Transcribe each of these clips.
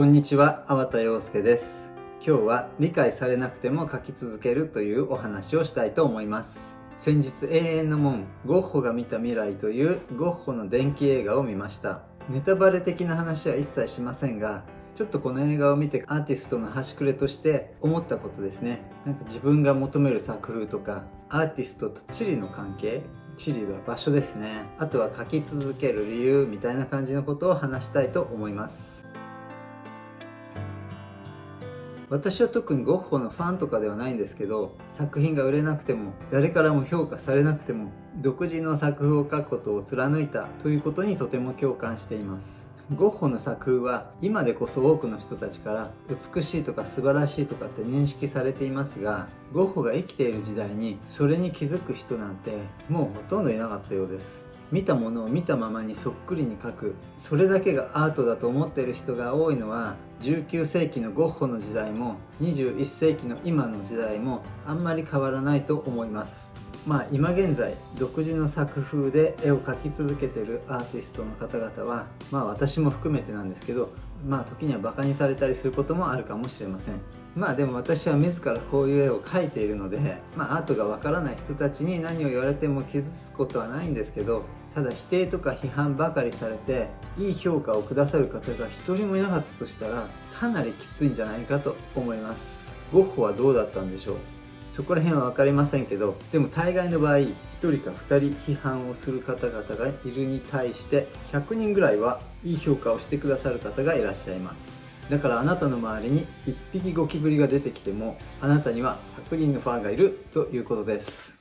こんにちは、粟田洋介です。今日は理解されなくても描き続けるというお話をしたいと思います。先日永遠の門、ゴッホが見た未来というゴッホの電気映画を見ました。ネタバレ的な話は一切しませんが、ちょっとこの映画を見てアーティストの端くれとして思ったことですね。なんか自分が求める作風とか、アーティストと地理の関係、地理は場所ですね。あとは描き続ける理由みたいな感じのことを話したいと思います。私は特にゴッホのファンとかではないんですけど作品が売れなくても誰からも評価されなくても独自の作風を描くことを貫いたということにとても共感しています。ゴッホの作風は今でこそ多くの人たちから美しいとか素晴らしいとかって認識されていますがゴッホが生きている時代にそれに気づく人なんてもうほとんどいなかったようです。見たものを見たままにそっくりに描くそれだけがアートだと思っている人が多いのは19世紀のゴッホの時代も21世紀の今の時代もあんまり変わらないと思います。まあ今現在独自の作風で絵を描き続けてるアーティストの方々はまあ私も含めてなんですけどまあ時にはバカにされたりすることもあるかもしれません。まあでも私は自らこういう絵を描いているので、まあ、アートがわからない人たちに何を言われても傷つくことはないんですけどただ否定とか批判ばかりされていい評価をくださる方が一人もいなかったとしたらかなりきついんじゃないかと思います。ゴッホはどうだったんでしょう？そこら辺は分かりませんけどでも大概の場合1人か2人批判をする方々がいるに対して100人ぐらいはいい評価をしてくださる方がいらっしゃいます。だからあなたの周りに1匹ゴキブリが出てきてもあなたには100人のファンがいるということです。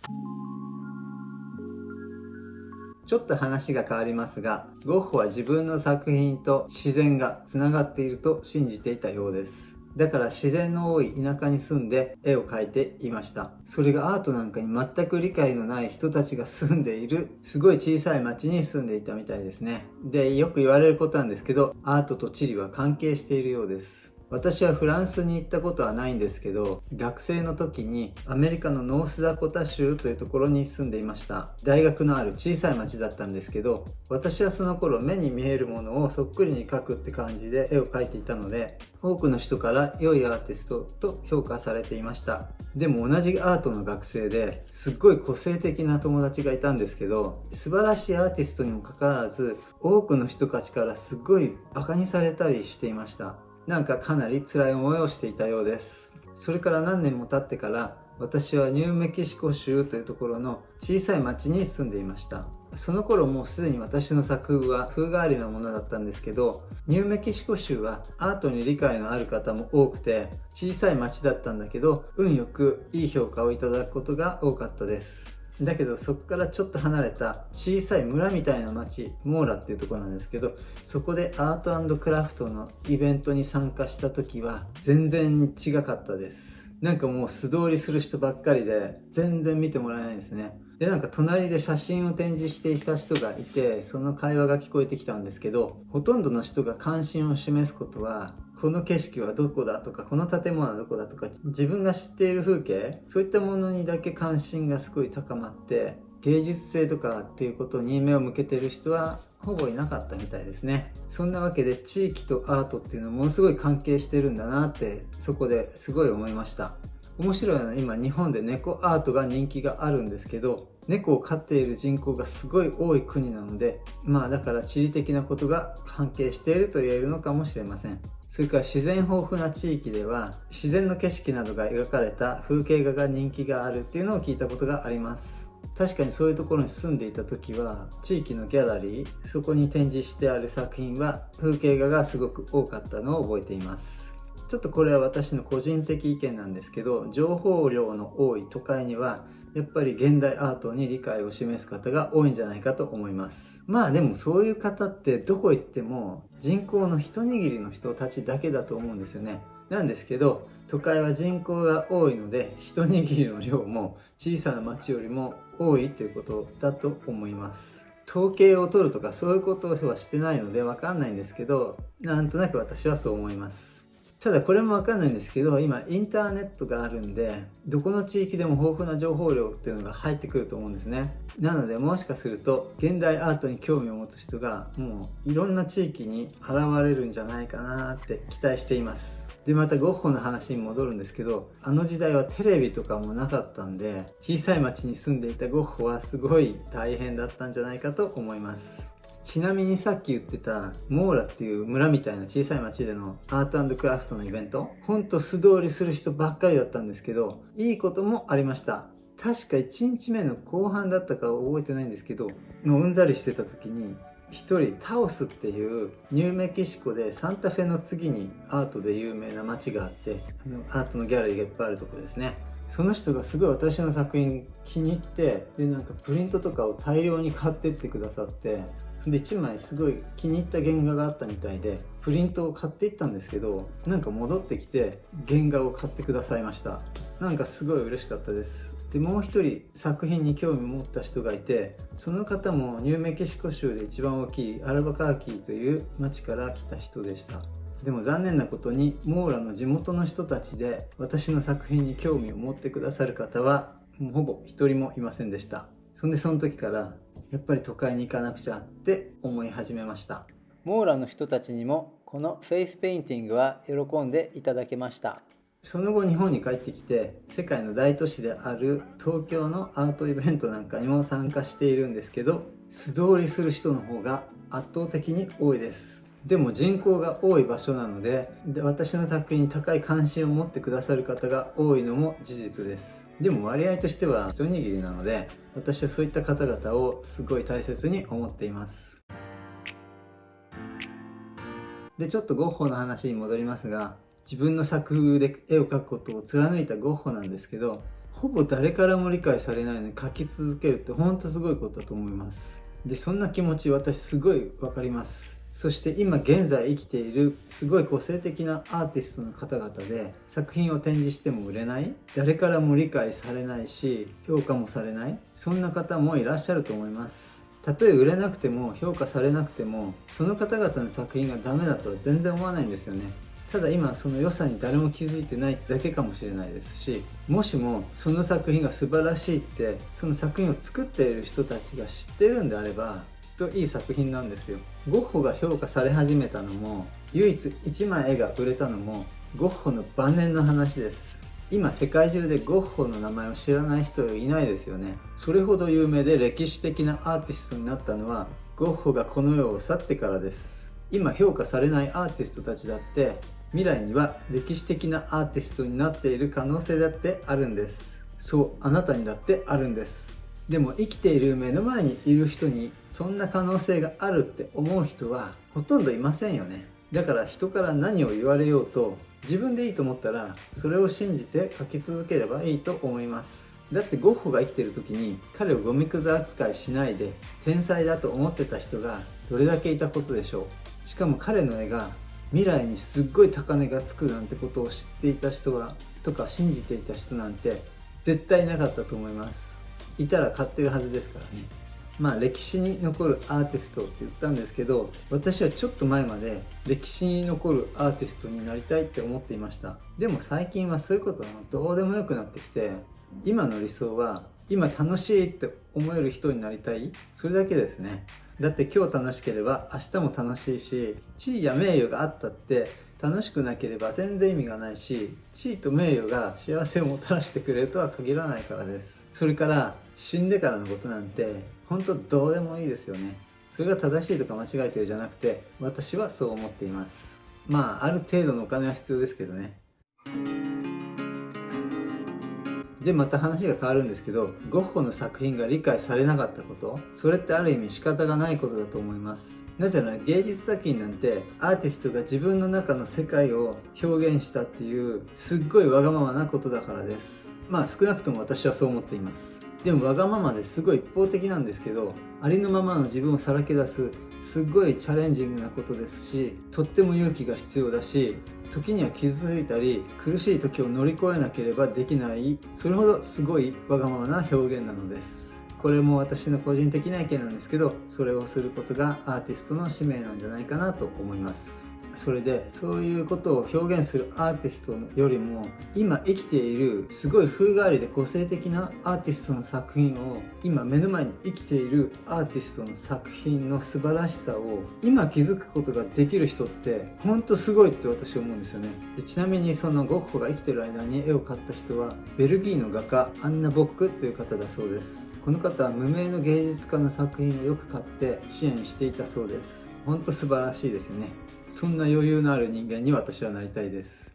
ちょっと話が変わりますがゴッホは自分の作品と自然がつながっていると信じていたようです。だから自然の多い田舎に住んで絵を描いていました。それがアートなんかに全く理解のない人たちが住んでいるすごい小さい町に住んでいたみたいですねでよく言われることなんですけどアートと地理は関係しているようです私はフランスに行ったことはないんですけど学生の時にアメリカのノースダコタ州というところに住んでいました。大学のある小さい町だったんですけど私はその頃目に見えるものをそっくりに描くって感じで絵を描いていたので多くの人から良いアーティストと評価されていました。でも同じアートの学生ですっごい個性的な友達がいたんですけど素晴らしいアーティストにもかかわらず多くの人たちからすっごいバカにされたりしていました。なんかかなり辛い思いをしていたようです。それから何年も経ってから私はニューメキシコ州というところの小さい町に住んでいました。その頃もうすでに私の作風は風変わりなものだったんですけどニューメキシコ州はアートに理解のある方も多くて小さい町だったんだけど運よくいい評価をいただくことが多かったです。だけどそこからちょっと離れた小さい村みたいな町モーラっていうとこなんですけどそこでアートクラフトのイベントに参加した時は全然違かったです。なんかもう素通りする人ばっかりで全然見てもらえないんですね。でなんか隣で写真を展示していた人がいてその会話が聞こえてきたんですけどほとんどの人が関心を示すことはこの景色はどこだとかこの建物はどこだとか自分が知っている風景そういったものにだけ関心がすごい高まって芸術性とかっていうことに目を向けてる人はほぼいなかったみたいですね。そんなわけで地域とアートっていうのはものすごい関係してるんだなってそこですごい思いました。面白いのは今日本で猫アートが人気があるんですけど猫を飼っている人口がすごい多い国なのでまあだから地理的なことが関係していると言えるのかもしれません。それから自然豊富な地域では自然の景色などが描かれた風景画が人気があるっていうのを聞いたことがあります。確かにそういうところに住んでいた時は地域のギャラリーそこに展示してある作品は風景画がすごく多かったのを覚えています。ちょっとこれは私の個人的意見なんですけど情報量の多い都会にはやっぱり現代アートに理解を示す方が多いんじゃないかと思います。まあでもそういう方ってどこ行っても人口の一握りの人たちだけだと思うんですよね。なんですけど都会は人口が多いので一握りの量も小さな町よりも多いということだと思います。統計を取るとかそういうことはしてないのでわかんないんですけどなんとなく私はそう思います。ただこれもわかんないんですけど今インターネットがあるんでどこの地域でも豊富な情報量っていうのが入ってくると思うんですね。なのでもしかすると現代アートに興味を持つ人がもういろんな地域に現れるんじゃないかなって期待しています。でまたゴッホの話に戻るんですけどあの時代はテレビとかもなかったんで小さい町に住んでいたゴッホはすごい大変だったんじゃないかと思います。ちなみにさっき言ってたモーラっていう村みたいな小さい町でのアートクラフトのイベント。ほんと素通りする人ばっかりだったんですけどいいこともありました。確か1日目の後半だったか覚えてないんですけどもううんざりしてた時に一人タオスっていうニューメキシコでサンタフェの次にアートで有名な街があってアートのギャラリーがいっぱいあるとこですね。その人がすごい私の作品気に入ってでなんかプリントとかを大量に買ってってくださってで1枚すごい気に入った原画があったみたいでプリントを買っていったんですけどなんか戻ってきて原画を買ってくださいました。なんかすごい嬉しかったです。でもう一人作品に興味を持った人がいてその方もニューメキシコ州で一番大きいアルバカーキーという町から来た人でした。でも残念なことにモーラの地元の人たちで私の作品に興味を持ってくださる方はもうほぼ一人もいませんでした。そんでその時からやっぱり都会に行かなくちゃって思い始めました。モーラの人たちにもこのフェイスペインティングは喜んでいただけました。その後日本に帰ってきて世界の大都市である東京のアートイベントなんかにも参加しているんですけど素通りする人の方が圧倒的に多いです。でも人口が多い場所なのでで私の作品に高い関心を持ってくださる方が多いのも事実ですでも割合としては一握りなので私はそういった方々をすごい大切に思っています。でちょっとゴッホの話に戻りますが自分の作風で絵を描くことを貫いたゴッホなんですけどほぼ誰からも理解されないのに描き続けるってほんとすごいことだと思います。でそんな気持ち私すごい分かります。そして今現在生きているすごい個性的なアーティストの方々で作品を展示しても売れない誰からも理解されないし評価もされないそんな方もいらっしゃると思います。たとえ売れなくても評価されなくてもその方々の作品がダメだとは全然思わないんですよね。ただ今その良さに誰も気づいてないだけかもしれないですしもしもその作品が素晴らしいってその作品を作っている人たちが知ってるんであればといい作品なんですよ。ゴッホが評価され始めたのも唯一1枚絵が売れたのもゴッホの晩年の話です。今世界中でゴッホの名前を知らない人いないですよね。それほど有名で歴史的なアーティストになったのはゴッホがこの世を去ってからです。今評価されないアーティストたちだって未来には歴史的なアーティストになっている可能性だってあるんです。そうあなたにだってあるんです。でも生きている目の前にいる人にそんな可能性があるって思う人はほとんどいませんよね。だから人から何を言われようと自分でいいと思ったらそれを信じて書き続ければいいと思います。だってゴッホが生きてる時に彼をゴミくず扱いしないで天才だと思ってた人がどれだけいたことでしょう。しかも彼の絵が未来にすっごい高値がつくなんてことを知っていた人はとか信じていた人なんて絶対なかったと思います。いたら買ってるはずですから。ねまあ歴史に残るアーティストって言ったんですけど私はちょっと前まで歴史に残るアーティストになりたいって思っていました。でも最近はそういうことはどうでもよくなってきて今の理想は今楽しいって思える人になりたい。それだけですね。だって今日楽しければ明日も楽しいし地位や名誉があったって楽しくなければ全然意味がないし地位と名誉が幸せをもたらしてくれるとは限らないからです。それから死んでからのことなんて本当どうでもいいですよね。それが正しいとか間違えてるじゃなくて私はそう思っています。まあある程度のお金は必要ですけどね。でまた話が変わるんですけどゴッホの作品が理解されなかったことそれってある意味仕方がないことだと思います。なぜなら芸術作品なんてアーティストが自分の中の世界を表現したっていうすっごいわがままなことだからです。まあ少なくとも私はそう思っています。でもわがままですごい一方的なんですけどありのままの自分をさらけ出すすっごいチャレンジングなことですしとっても勇気が必要だし時には傷ついたり苦しい時を乗り越えなければできないそれほどすごいわがままな表現なのです。これも私の個人的な意見なんですけどそれをすることがアーティストの使命なんじゃないかなと思います。それでそういうことを表現するアーティストよりも今生きているすごい風変わりで個性的なアーティストの作品を今目の前に生きているアーティストの作品の素晴らしさを今気づくことができる人ってほんとすごいって私思うんですよね。でちなみにそのゴッホが生きてる間に絵を描った人はベルギーの画家アンナ・ボックという方だそうです。この方は無名の芸術家の作品をよく買って支援していたそうです。ほんと素晴らしいですよね。そんな余裕のある人間に私はなりたいです。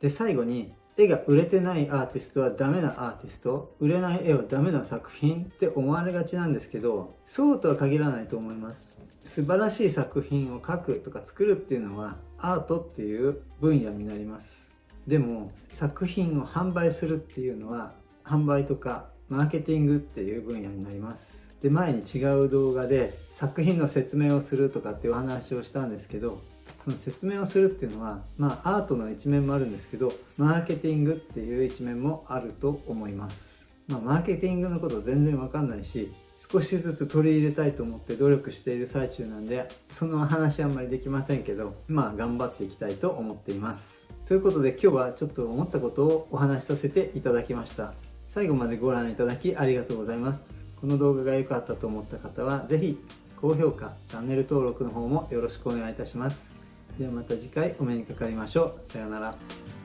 で最後に絵が売れてないアーティストはダメなアーティスト売れない絵はダメな作品って思われがちなんですけどそうとは限らないと思います。素晴らしい作品を描くとか作るっていうのはアートっていう分野になります。でも作品を販売するっていうのは販売とかマーケティングっていう分野になります。で前に違う動画で作品の説明をするとかっていうお話をしたんですけどその説明をするっていうのはまあアートの一面もあるんですけどマーケティングっていう一面もあると思います。まあマーケティングのこと全然わかんないし少しずつ取り入れたいと思って努力している最中なんでその話あんまりできませんけどまあ頑張っていきたいと思っています。ということで今日はちょっと思ったことをお話しさせていただきました。最後までご覧いただきありがとうございます。この動画が良かったと思った方は是非高評価チャンネル登録の方もよろしくお願いいたします。ではまた次回お目にかかりましょう。さようなら。